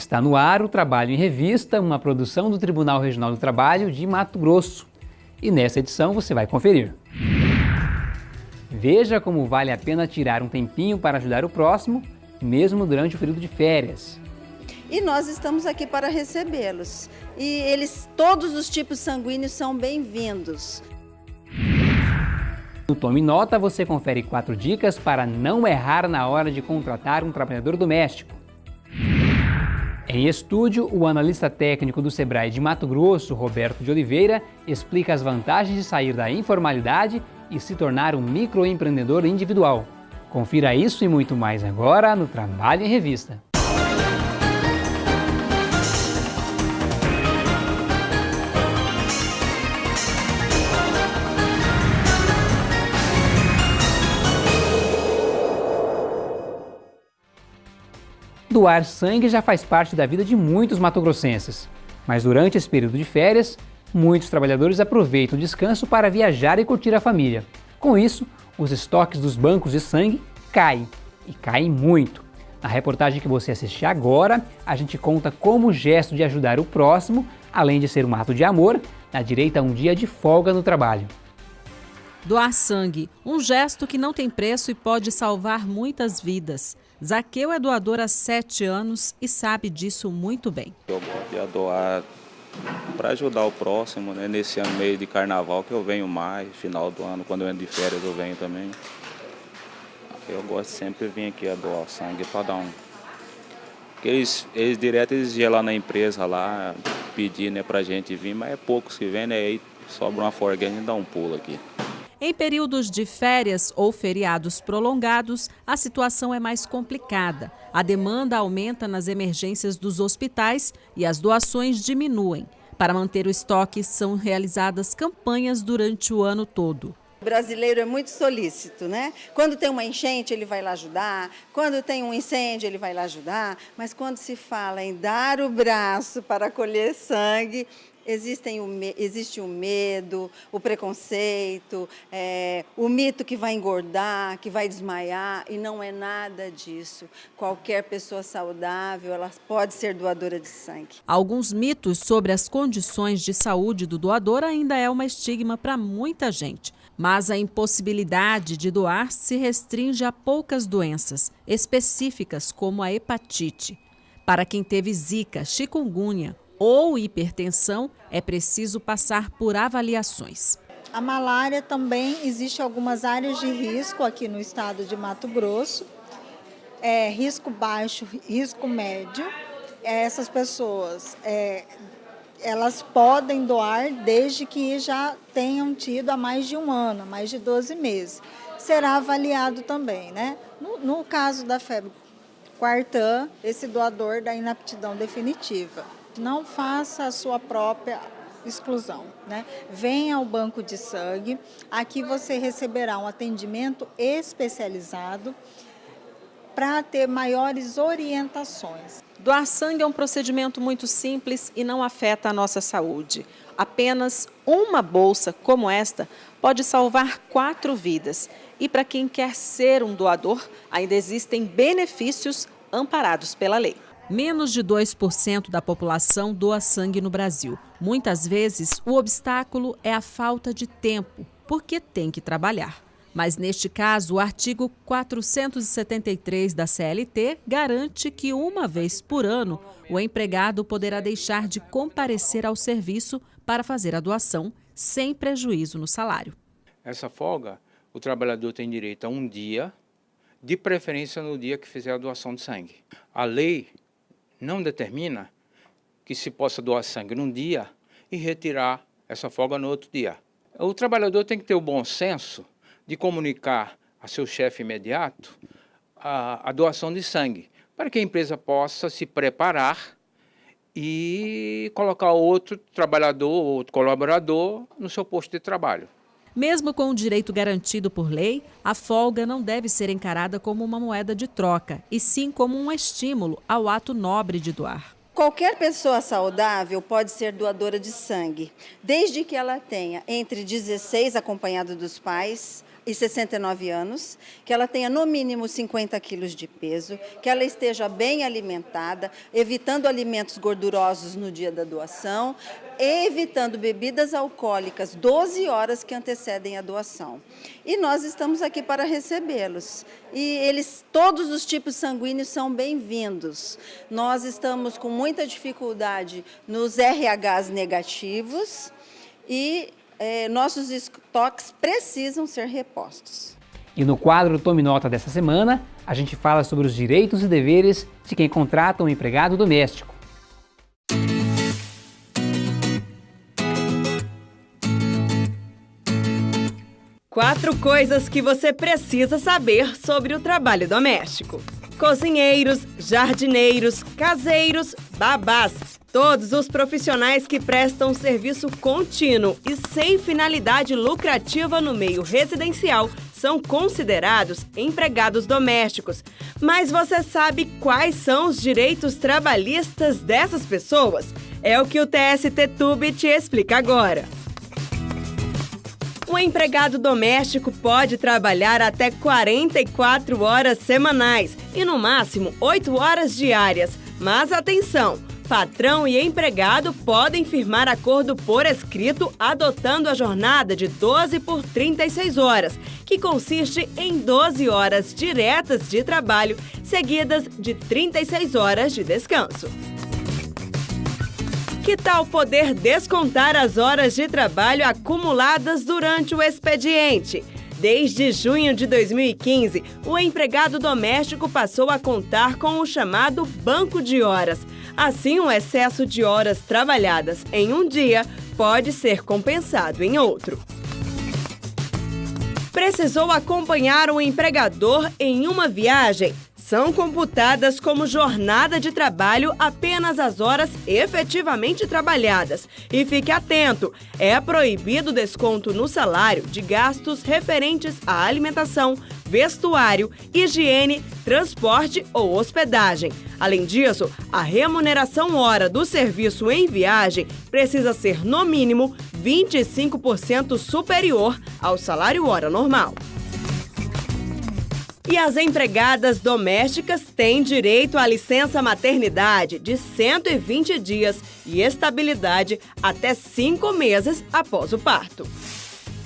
Está no ar o Trabalho em Revista, uma produção do Tribunal Regional do Trabalho de Mato Grosso. E nessa edição você vai conferir. Veja como vale a pena tirar um tempinho para ajudar o próximo, mesmo durante o período de férias. E nós estamos aqui para recebê-los. E eles, todos os tipos sanguíneos são bem-vindos. No Tome Nota você confere quatro dicas para não errar na hora de contratar um trabalhador doméstico. Em estúdio, o analista técnico do Sebrae de Mato Grosso, Roberto de Oliveira, explica as vantagens de sair da informalidade e se tornar um microempreendedor individual. Confira isso e muito mais agora no Trabalho em Revista. Doar sangue já faz parte da vida de muitos matogrossenses, mas durante esse período de férias, muitos trabalhadores aproveitam o descanso para viajar e curtir a família. Com isso, os estoques dos bancos de sangue caem, e caem muito. Na reportagem que você assiste agora, a gente conta como o gesto de ajudar o próximo, além de ser um ato de amor, dá direito a um dia de folga no trabalho. Doar sangue, um gesto que não tem preço e pode salvar muitas vidas. Zaqueu é doador há sete anos e sabe disso muito bem. Eu gosto de doar para ajudar o próximo, né? nesse ano meio de carnaval que eu venho mais, final do ano, quando eu entro de férias eu venho também. Eu gosto sempre de vir aqui a doar sangue para dar um... Porque eles, eles direto eles iam lá na empresa lá, pedir né, para gente vir, mas é poucos que vêm, né? Aí sobra uma forguinha e dá um pulo aqui. Em períodos de férias ou feriados prolongados, a situação é mais complicada. A demanda aumenta nas emergências dos hospitais e as doações diminuem. Para manter o estoque, são realizadas campanhas durante o ano todo. O brasileiro é muito solícito, né? Quando tem uma enchente, ele vai lá ajudar. Quando tem um incêndio, ele vai lá ajudar. Mas quando se fala em dar o braço para colher sangue, Existem o, existe o medo, o preconceito, é, o mito que vai engordar, que vai desmaiar, e não é nada disso. Qualquer pessoa saudável ela pode ser doadora de sangue. Alguns mitos sobre as condições de saúde do doador ainda é uma estigma para muita gente. Mas a impossibilidade de doar se restringe a poucas doenças específicas, como a hepatite. Para quem teve zika, chikungunya ou hipertensão, é preciso passar por avaliações. A malária também existe algumas áreas de risco aqui no estado de Mato Grosso. É, risco baixo, risco médio. É, essas pessoas, é, elas podem doar desde que já tenham tido há mais de um ano, mais de 12 meses. Será avaliado também, né? No, no caso da febre quartã, esse doador da inaptidão definitiva. Não faça a sua própria exclusão. Né? Venha ao banco de sangue, aqui você receberá um atendimento especializado para ter maiores orientações. Doar sangue é um procedimento muito simples e não afeta a nossa saúde. Apenas uma bolsa como esta pode salvar quatro vidas. E para quem quer ser um doador, ainda existem benefícios amparados pela lei. Menos de 2% da população doa sangue no Brasil. Muitas vezes, o obstáculo é a falta de tempo, porque tem que trabalhar. Mas neste caso, o artigo 473 da CLT garante que uma vez por ano o empregado poderá deixar de comparecer ao serviço para fazer a doação sem prejuízo no salário. Essa folga, o trabalhador tem direito a um dia, de preferência no dia que fizer a doação de sangue. A lei não determina que se possa doar sangue num dia e retirar essa folga no outro dia. O trabalhador tem que ter o bom senso de comunicar a seu chefe imediato a, a doação de sangue, para que a empresa possa se preparar e colocar outro trabalhador, outro colaborador no seu posto de trabalho. Mesmo com o direito garantido por lei, a folga não deve ser encarada como uma moeda de troca, e sim como um estímulo ao ato nobre de doar. Qualquer pessoa saudável pode ser doadora de sangue, desde que ela tenha entre 16 acompanhado dos pais e 69 anos, que ela tenha no mínimo 50 quilos de peso, que ela esteja bem alimentada, evitando alimentos gordurosos no dia da doação, evitando bebidas alcoólicas 12 horas que antecedem a doação. E nós estamos aqui para recebê-los. E eles, todos os tipos sanguíneos são bem-vindos. Nós estamos com muita dificuldade nos RHs negativos e eh, nossos estoques precisam ser repostos. E no quadro Tome Nota dessa semana, a gente fala sobre os direitos e deveres de quem contrata um empregado doméstico. Quatro coisas que você precisa saber sobre o trabalho doméstico. Cozinheiros, jardineiros, caseiros, babás, todos os profissionais que prestam serviço contínuo e sem finalidade lucrativa no meio residencial são considerados empregados domésticos. Mas você sabe quais são os direitos trabalhistas dessas pessoas? É o que o TST Tube te explica agora. O empregado doméstico pode trabalhar até 44 horas semanais e, no máximo, 8 horas diárias. Mas atenção! Patrão e empregado podem firmar acordo por escrito adotando a jornada de 12 por 36 horas, que consiste em 12 horas diretas de trabalho, seguidas de 36 horas de descanso. Que tal poder descontar as horas de trabalho acumuladas durante o expediente? Desde junho de 2015, o empregado doméstico passou a contar com o chamado banco de horas. Assim, o excesso de horas trabalhadas em um dia pode ser compensado em outro. Precisou acompanhar o empregador em uma viagem? São computadas como jornada de trabalho apenas as horas efetivamente trabalhadas. E fique atento: é proibido desconto no salário de gastos referentes à alimentação, vestuário, higiene, transporte ou hospedagem. Além disso, a remuneração hora do serviço em viagem precisa ser, no mínimo, 25% superior ao salário hora normal. E as empregadas domésticas têm direito à licença maternidade de 120 dias e estabilidade até cinco meses após o parto.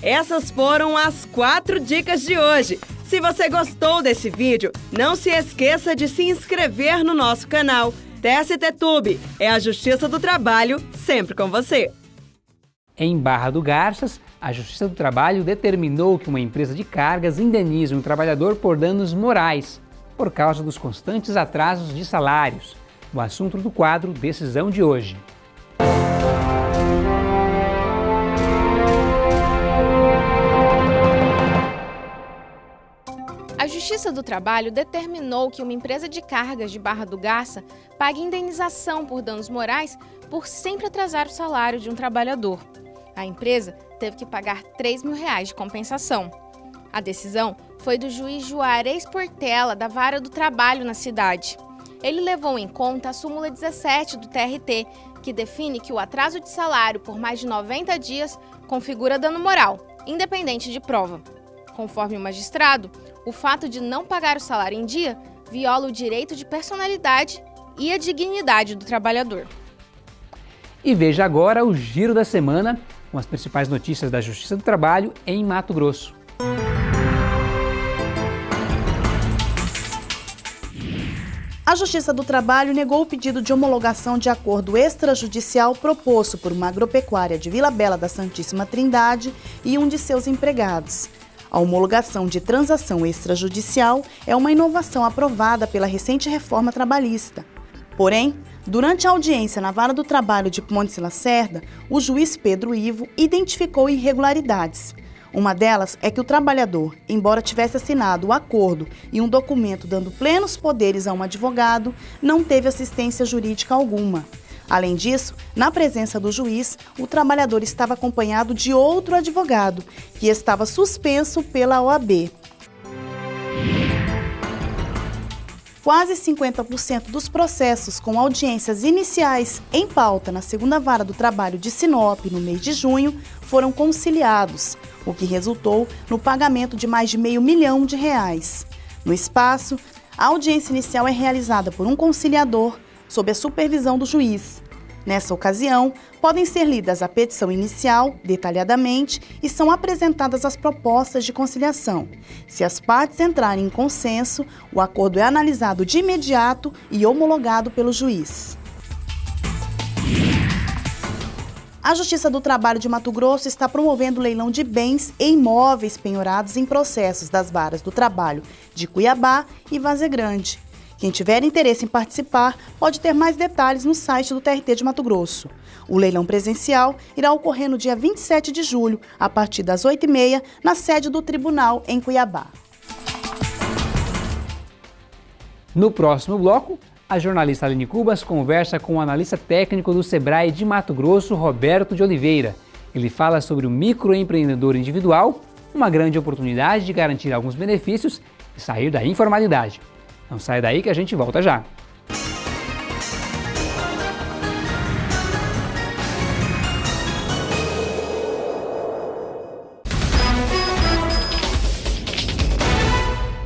Essas foram as quatro dicas de hoje. Se você gostou desse vídeo, não se esqueça de se inscrever no nosso canal. TST Tube é a Justiça do Trabalho sempre com você. Em Barra do Garças, a Justiça do Trabalho determinou que uma empresa de cargas indenize um trabalhador por danos morais, por causa dos constantes atrasos de salários. O assunto do quadro Decisão de hoje. A Justiça do Trabalho determinou que uma empresa de cargas de Barra do Garça pague indenização por danos morais por sempre atrasar o salário de um trabalhador. A empresa teve que pagar 3 mil reais de compensação. A decisão foi do juiz Juarez Portela, da Vara do Trabalho na cidade. Ele levou em conta a súmula 17 do TRT, que define que o atraso de salário por mais de 90 dias configura dano moral, independente de prova. Conforme o magistrado, o fato de não pagar o salário em dia viola o direito de personalidade e a dignidade do trabalhador. E veja agora o giro da semana com as principais notícias da Justiça do Trabalho em Mato Grosso. A Justiça do Trabalho negou o pedido de homologação de acordo extrajudicial proposto por uma agropecuária de Vila Bela da Santíssima Trindade e um de seus empregados. A homologação de transação extrajudicial é uma inovação aprovada pela recente reforma trabalhista. Porém, durante a audiência na Vara do Trabalho de Pontes Lacerda, o juiz Pedro Ivo identificou irregularidades. Uma delas é que o trabalhador, embora tivesse assinado o acordo e um documento dando plenos poderes a um advogado, não teve assistência jurídica alguma. Além disso, na presença do juiz, o trabalhador estava acompanhado de outro advogado, que estava suspenso pela OAB. Quase 50% dos processos com audiências iniciais em pauta na segunda vara do trabalho de Sinop no mês de junho foram conciliados, o que resultou no pagamento de mais de meio milhão de reais. No espaço, a audiência inicial é realizada por um conciliador sob a supervisão do juiz. Nessa ocasião, podem ser lidas a petição inicial, detalhadamente, e são apresentadas as propostas de conciliação. Se as partes entrarem em consenso, o acordo é analisado de imediato e homologado pelo juiz. A Justiça do Trabalho de Mato Grosso está promovendo leilão de bens e imóveis penhorados em processos das varas do trabalho de Cuiabá e Vaze Grande. Quem tiver interesse em participar pode ter mais detalhes no site do TRT de Mato Grosso. O leilão presencial irá ocorrer no dia 27 de julho, a partir das 8h30, na sede do tribunal em Cuiabá. No próximo bloco, a jornalista Aline Cubas conversa com o analista técnico do Sebrae de Mato Grosso, Roberto de Oliveira. Ele fala sobre o microempreendedor individual, uma grande oportunidade de garantir alguns benefícios e sair da informalidade. Não sai daí que a gente volta já.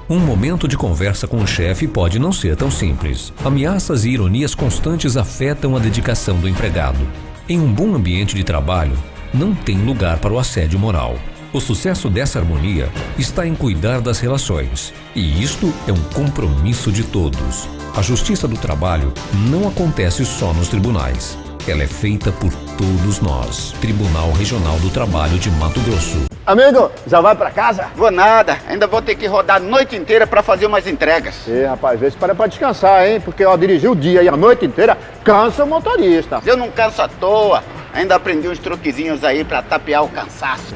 Um momento de conversa com o chefe pode não ser tão simples. Ameaças e ironias constantes afetam a dedicação do empregado. Em um bom ambiente de trabalho, não tem lugar para o assédio moral. O sucesso dessa harmonia está em cuidar das relações. E isto é um compromisso de todos. A justiça do trabalho não acontece só nos tribunais. Ela é feita por todos nós. Tribunal Regional do Trabalho de Mato Grosso. Amigo, já vai para casa? Vou nada. Ainda vou ter que rodar a noite inteira para fazer umas entregas. Ê, rapaz, vê se para pra descansar, hein? Porque ó, dirigir o dia e a noite inteira cansa o motorista. Eu não canso à toa. Ainda aprendi uns truquezinhos aí para tapear o cansaço.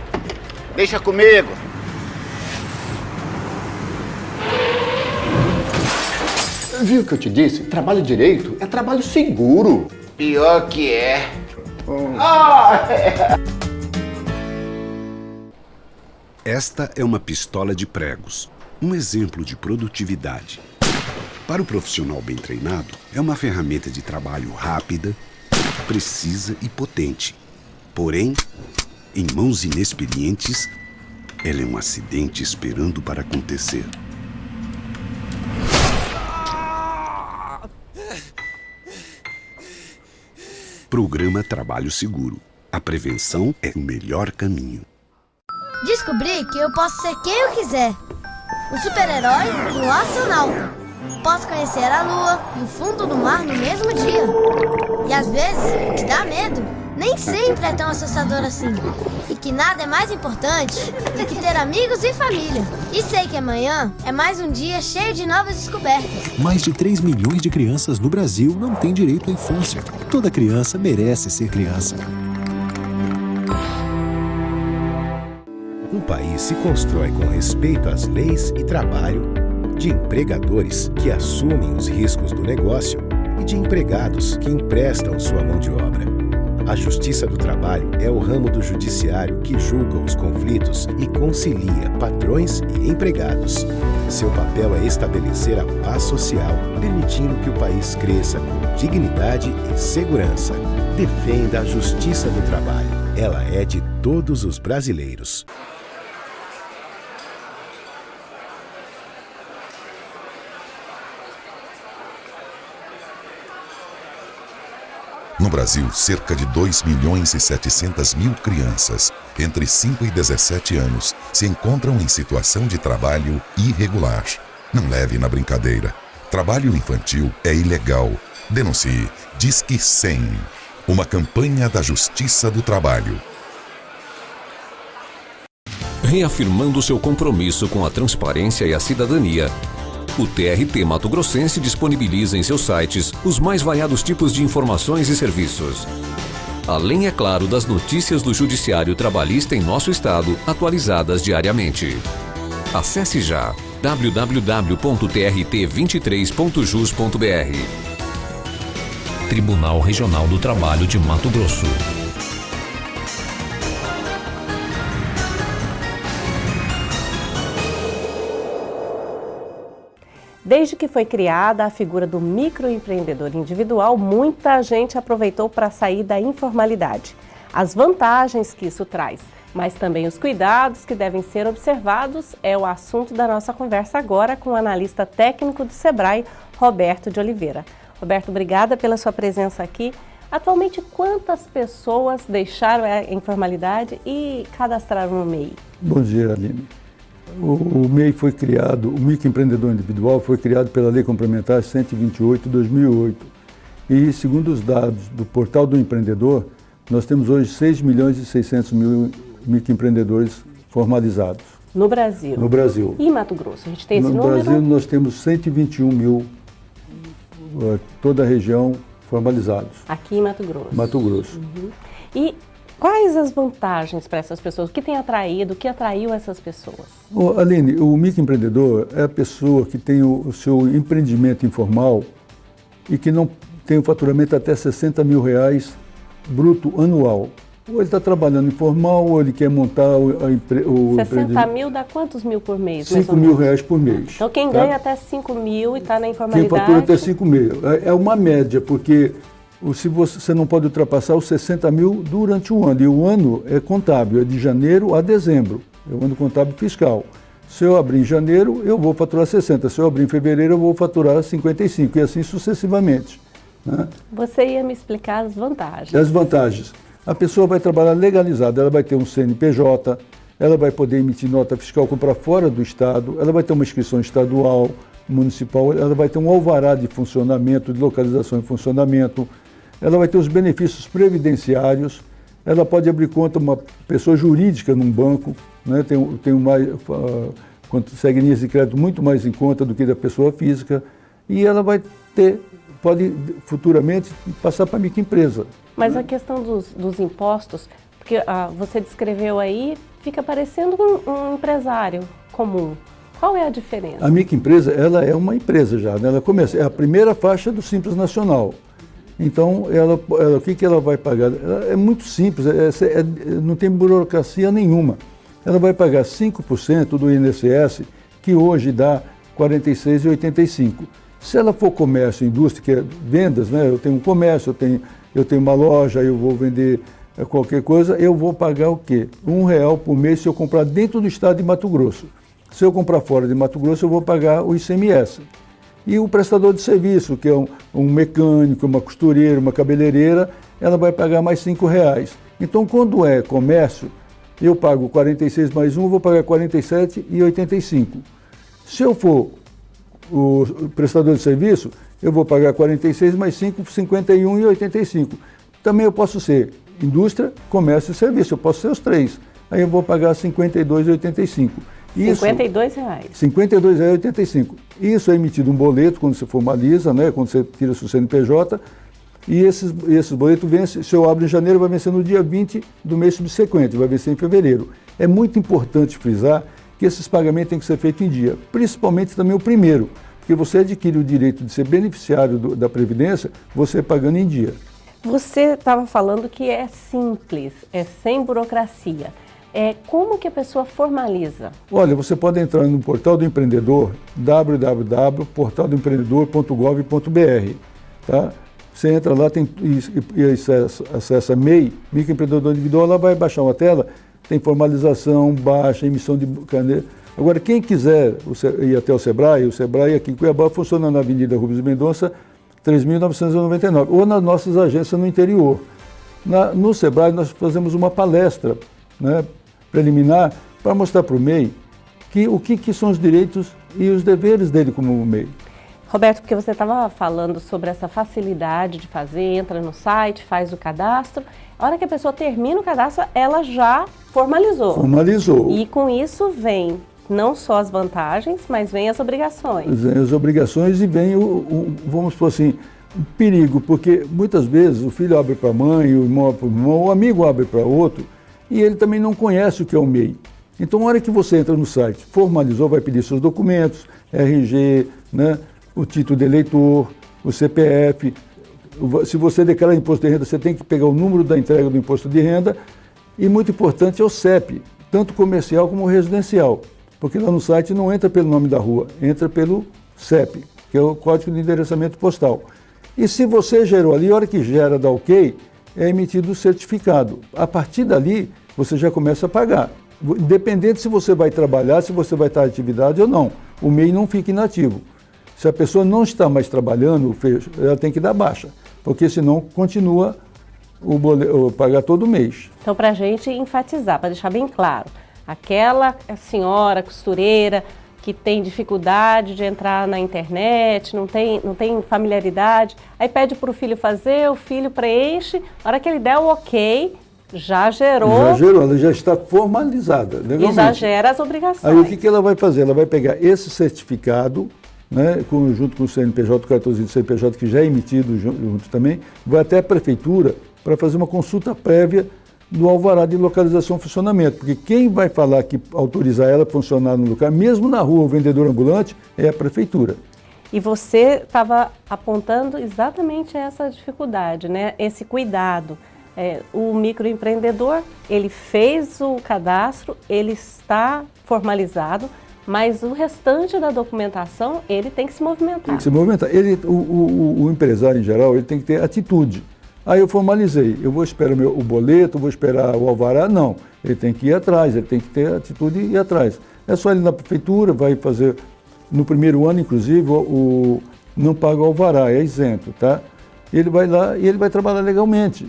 Deixa comigo. Viu o que eu te disse? Trabalho direito é trabalho seguro. Pior que é. Hum. Ah, é. Esta é uma pistola de pregos, um exemplo de produtividade. Para o profissional bem treinado, é uma ferramenta de trabalho rápida, precisa e potente. Porém, em mãos inexperientes, ela é um acidente esperando para acontecer. Programa Trabalho Seguro. A prevenção é o melhor caminho. Descobri que eu posso ser quem eu quiser. Um super-herói e um astronauta. Posso conhecer a lua e o fundo do mar no mesmo dia. E às vezes, o que dá medo nem sempre é tão assustador assim. E que nada é mais importante do que ter amigos e família. E sei que amanhã é mais um dia cheio de novas descobertas. Mais de 3 milhões de crianças no Brasil não têm direito à infância. Toda criança merece ser criança. Um país se constrói com respeito às leis e trabalho, de empregadores que assumem os riscos do negócio e de empregados que emprestam sua mão de obra. A Justiça do Trabalho é o ramo do judiciário que julga os conflitos e concilia patrões e empregados. Seu papel é estabelecer a paz social, permitindo que o país cresça com dignidade e segurança. Defenda a Justiça do Trabalho. Ela é de todos os brasileiros. No Brasil, cerca de 2 milhões e 700 mil crianças entre 5 e 17 anos se encontram em situação de trabalho irregular. Não leve na brincadeira. Trabalho infantil é ilegal. Denuncie. Disque 100. Uma campanha da Justiça do Trabalho. Reafirmando seu compromisso com a transparência e a cidadania, o TRT Mato Grossense disponibiliza em seus sites os mais variados tipos de informações e serviços. Além, é claro, das notícias do Judiciário Trabalhista em nosso estado, atualizadas diariamente. Acesse já www.trt23.jus.br. Tribunal Regional do Trabalho de Mato Grosso. Desde que foi criada a figura do microempreendedor individual, muita gente aproveitou para sair da informalidade. As vantagens que isso traz, mas também os cuidados que devem ser observados é o assunto da nossa conversa agora com o analista técnico do SEBRAE, Roberto de Oliveira. Roberto, obrigada pela sua presença aqui. Atualmente, quantas pessoas deixaram a informalidade e cadastraram no MEI? Bom dia, Aline. O, o MEI foi criado, o microempreendedor individual foi criado pela Lei Complementar 128 de 2008. E, segundo os dados do Portal do Empreendedor, nós temos hoje 6 milhões e 600 mil microempreendedores formalizados. No Brasil? No Brasil. E em Mato Grosso? A gente tem esse no número? No Brasil nós temos 121 mil, eh, toda a região formalizados. Aqui em Mato Grosso? Mato Grosso. Uhum. E quais as vantagens para essas pessoas? O que tem atraído, o que atraiu essas pessoas? Oh, Aline, o microempreendedor é a pessoa que tem o, o seu empreendimento informal e que não tem um faturamento até 60 mil reais bruto anual. Ou ele está trabalhando informal, ou ele quer montar o, empre, o 60 mil dá quantos mil por mês? 5 mil reais por mês. Então quem tá? ganha até 5 mil e está na informalidade... Quem fatura até 5 mil. É, é uma média, porque se você, não pode ultrapassar os 60 mil durante o ano. E o ano é contábil, é de janeiro a dezembro. É o ano contábil fiscal. Se eu abrir em janeiro, eu vou faturar 60. Se eu abrir em fevereiro, eu vou faturar 55. E assim sucessivamente. Né? Você ia me explicar as vantagens. As vantagens. A pessoa vai trabalhar legalizada, ela vai ter um CNPJ, ela vai poder emitir nota fiscal comprar fora do Estado, ela vai ter uma inscrição estadual, municipal, ela vai ter um alvará de funcionamento, de localização e funcionamento, ela vai ter os benefícios previdenciários, ela pode abrir conta uma pessoa jurídica num banco, né, tem, tem mais, uh, consegue linhas de crédito muito mais em conta do que da pessoa física, e ela vai ter, pode futuramente passar para a microempresa. Mas a questão dos, dos impostos, porque ah, você descreveu aí, fica parecendo um, um, empresário comum. Qual é a diferença? A microempresa, ela é uma empresa já, né? ela começa, é a primeira faixa do Simples Nacional. Então, ela, ela, o que, que ela vai pagar? Ela é muito simples, é, é, não tem burocracia nenhuma. Ela vai pagar 5% do INSS, que hoje dá R$ 46,85. Se ela for comércio, indústria, que é vendas, né? eu tenho um comércio, eu tenho eu tenho uma loja, eu vou vender eh, qualquer coisa, eu vou pagar o quê? Um real por mês se eu comprar dentro do estado de Mato Grosso. Se eu comprar fora de Mato Grosso, eu vou pagar o ICMS. E o prestador de serviço, que é um, um mecânico, uma costureira, uma cabeleireira, ela vai pagar mais cinco reais. Então, quando é comércio, eu pago 46 mais um, vou pagar 47,85. Se eu for o prestador de serviço, eu vou pagar 46 mais 5, 51 e 85. Também eu posso ser indústria, comércio e serviço, eu posso ser os três. Aí eu vou pagar 52,85. Isso, 52 reais. 52,85. Isso é emitido um boleto quando você formaliza, né, quando você tira seu CNPJ, e esses, esses boletos vencem, se eu abro em janeiro, vai vencer no dia 20 do mês subsequente, vai vencer em fevereiro. É muito importante frisar que esses pagamentos têm que ser feitos em dia, principalmente também o primeiro, porque você adquire o direito de ser beneficiário do, da Previdência, você pagando em dia. Você estava falando que é simples, é sem burocracia. É, como que a pessoa formaliza? Olha, você pode entrar no portal do empreendedor, www.portaldoempreendedor.gov.br, tá? Você entra lá tem, e, acessa, acessa MEI, Microempreendedor Individual, ela vai baixar uma tela, tem formalização, baixa, emissão de caneta, Agora, quem quiser ir até o Sebrae, o Sebrae aqui em Cuiabá funciona na Avenida Rubens Mendonça, 3.999, ou nas nossas agências no interior. Na, no Sebrae nós fazemos uma palestra né, preliminar para mostrar para o MEI que, o que, que são os direitos e os deveres dele como MEI. Roberto, porque você estava falando sobre essa facilidade de fazer, entra no site, faz o cadastro. A hora que a pessoa termina o cadastro, ela já formalizou. Formalizou. E com isso vem não só as vantagens, mas vem as obrigações. Vem as obrigações e vem o, o vamos por assim, perigo, porque muitas vezes o filho abre para a mãe, o irmão para o irmão, o amigo abre para outro, e ele também não conhece o que é o MEI. Então, na hora que você entra no site, formalizou, vai pedir seus documentos, RG, né, o título de eleitor, o CPF. Se você declara imposto de renda, você tem que pegar o número da entrega do imposto de renda. E muito importante é o CEP, tanto comercial como residencial porque lá no site não entra pelo nome da rua, entra pelo CEP, que é o Código de Endereçamento Postal. E se você gerou ali, a hora que gera, dá ok, é emitido o certificado. A partir dali, você já começa a pagar. Independente se você vai trabalhar, se você vai estar em atividade ou não. O MEI não fica inativo. Se a pessoa não está mais trabalhando, ela tem que dar baixa, porque senão continua o, boleto, o pagar todo mês. Então, para a gente enfatizar, para deixar bem claro, aquela senhora costureira que tem dificuldade de entrar na internet, não tem, não tem familiaridade, aí pede para o filho fazer, o filho preenche, na hora que ele der o ok, já gerou. Já gerou, ela já está formalizada. Legalmente. E já gera as obrigações. Aí o que, que ela vai fazer? Ela vai pegar esse certificado, né, com, junto com o CNPJ, o cartãozinho do CNPJ que já é emitido junto também, vai até a prefeitura para fazer uma consulta prévia do alvará de localização e funcionamento, porque quem vai falar que autorizar ela a funcionar no lugar, mesmo na rua, o vendedor ambulante, é a prefeitura. E você estava apontando exatamente essa dificuldade, né? esse cuidado. É, o microempreendedor, ele fez o cadastro, ele está formalizado, mas o restante da documentação, ele tem que se movimentar. Tem que se movimentar. Ele, o, o, o empresário, em geral, ele tem que ter atitude. Aí eu formalizei, eu vou esperar o, meu, o boleto, vou esperar o alvará, não. Ele tem que ir atrás, ele tem que ter atitude e ir atrás. É só ele na prefeitura, vai fazer, no primeiro ano, inclusive, o, o não paga o alvará, é isento, tá? Ele vai lá e ele vai trabalhar legalmente.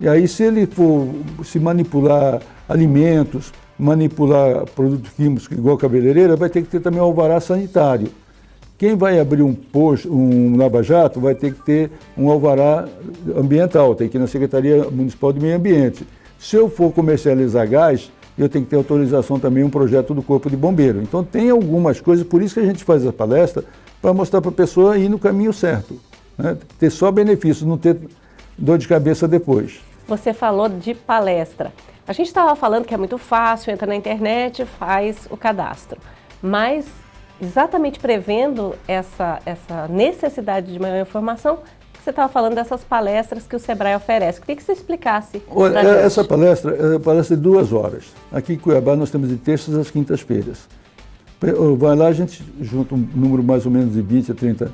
E aí, se ele for se manipular alimentos, manipular produtos químicos igual cabeleireira, vai ter que ter também o alvará sanitário. Quem vai abrir um posto, um lava-jato, vai ter que ter um alvará ambiental, tem que ir na Secretaria Municipal de Meio Ambiente. Se eu for comercializar gás, eu tenho que ter autorização também, um projeto do Corpo de Bombeiro. Então tem algumas coisas, por isso que a gente faz a palestra, para mostrar para a pessoa ir no caminho certo. Né? Ter só benefícios, não ter dor de cabeça depois. Você falou de palestra. A gente estava falando que é muito fácil, entra na internet, faz o cadastro. Mas exatamente prevendo essa, essa necessidade de maior informação, você estava falando dessas palestras que o Sebrae oferece. Queria que você explicasse. Olha, essa palestra é uma palestra de duas horas. Aqui em Cuiabá nós temos de terças às quintas-feiras. Vai lá, a gente junta um número mais ou menos de 20 a 30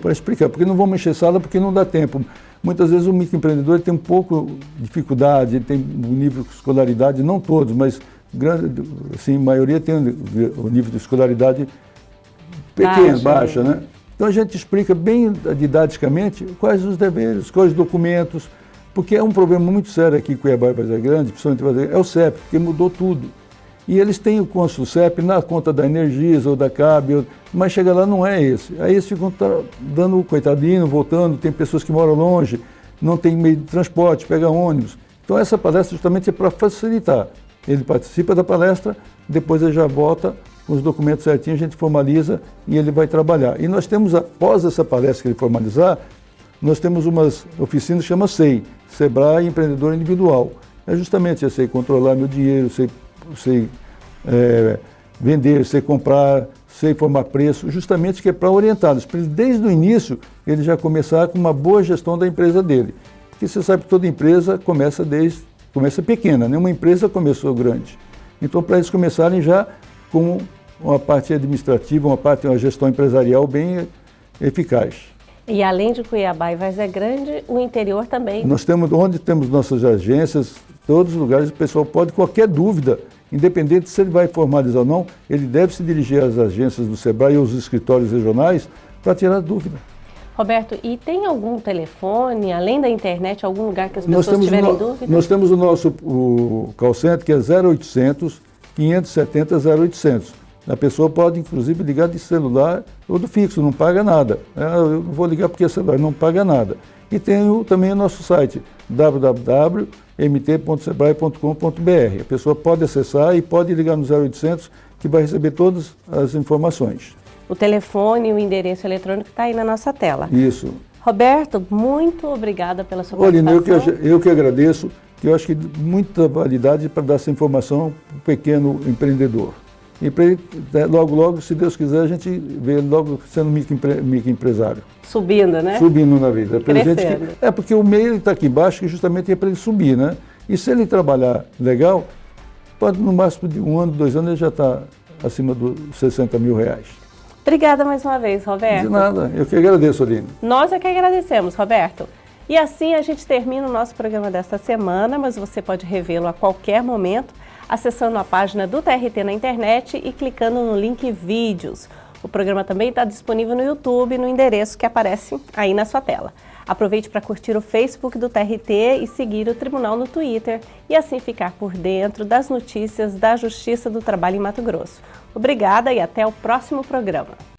para explicar, porque não vamos encher sala porque não dá tempo. Muitas vezes o microempreendedor tem um pouco de dificuldade, tem um nível de escolaridade, não todos, mas grande, assim, a maioria tem o nível de escolaridade pequena, baixa, baixa né? Então a gente explica bem didaticamente quais os deveres, quais os documentos, porque é um problema muito sério aqui em Cuiabá e Praia Grande, principalmente é o CEP, porque mudou tudo. E eles têm o cônsul CEP na conta da Energisa ou da CAB, mas chega lá não é esse. Aí eles ficam dando coitadinho, voltando, tem pessoas que moram longe, não tem meio de transporte, pega ônibus. Então essa palestra justamente é para facilitar. Ele participa da palestra, depois ele já volta com os documentos certinhos, a gente formaliza e ele vai trabalhar. E nós temos, após essa palestra que ele formalizar, nós temos umas oficinas que chama SEI, Sebrae Empreendedor Individual. É justamente eu sei controlar meu dinheiro, sei, sei é, vender, sei comprar, sei formar preço, justamente que é para orientá-los, para desde o início ele já começar com uma boa gestão da empresa dele. Porque você sabe que toda empresa começa desde, começa pequena, nenhuma empresa começou grande. Então, para eles começarem já com uma parte administrativa, uma parte, uma gestão empresarial bem eficaz. E além de Cuiabá e Vaz é Grande, o interior também. Nós temos, onde temos nossas agências, todos os lugares, o pessoal pode, qualquer dúvida, independente se ele vai formalizar ou não, ele deve se dirigir às agências do SEBRAE e aos escritórios regionais para tirar dúvida. Roberto, e tem algum telefone, além da internet, algum lugar que as pessoas tiverem no, dúvida? Nós temos o nosso o call center, que é 0800 570 0800. A pessoa pode, inclusive, ligar de celular ou do fixo, não paga nada. É, eu vou ligar porque é celular, não paga nada. E tem o, também o nosso site, www.mt.sebrae.com.br. A pessoa pode acessar e pode ligar no 0800, que vai receber todas as informações. O telefone e o endereço eletrônico está aí na nossa tela. Isso. Roberto, muito obrigada pela sua Olha, participação. Eu que, eu que agradeço, que eu acho que muita validade para dar essa informação para o pequeno empreendedor. E para ele, logo, logo, se Deus quiser, a gente vê ele logo sendo microempresário. Micro Subindo, né? Subindo na vida. Crescendo. Que, é porque o meio está aqui embaixo, que justamente é para ele subir, né? E se ele trabalhar legal, pode no máximo de um ano, dois anos, ele já está acima dos 60 mil reais. Obrigada mais uma vez, Roberto. De nada, eu que agradeço, Aline. Nós é que agradecemos, Roberto. E assim a gente termina o nosso programa desta semana, mas você pode revê-lo a qualquer momento acessando a página do TRT na internet e clicando no link Vídeos. O programa também está disponível no YouTube, no endereço que aparece aí na sua tela. Aproveite para curtir o Facebook do TRT e seguir o Tribunal no Twitter e assim ficar por dentro das notícias da Justiça do Trabalho em Mato Grosso. Obrigada e até o próximo programa.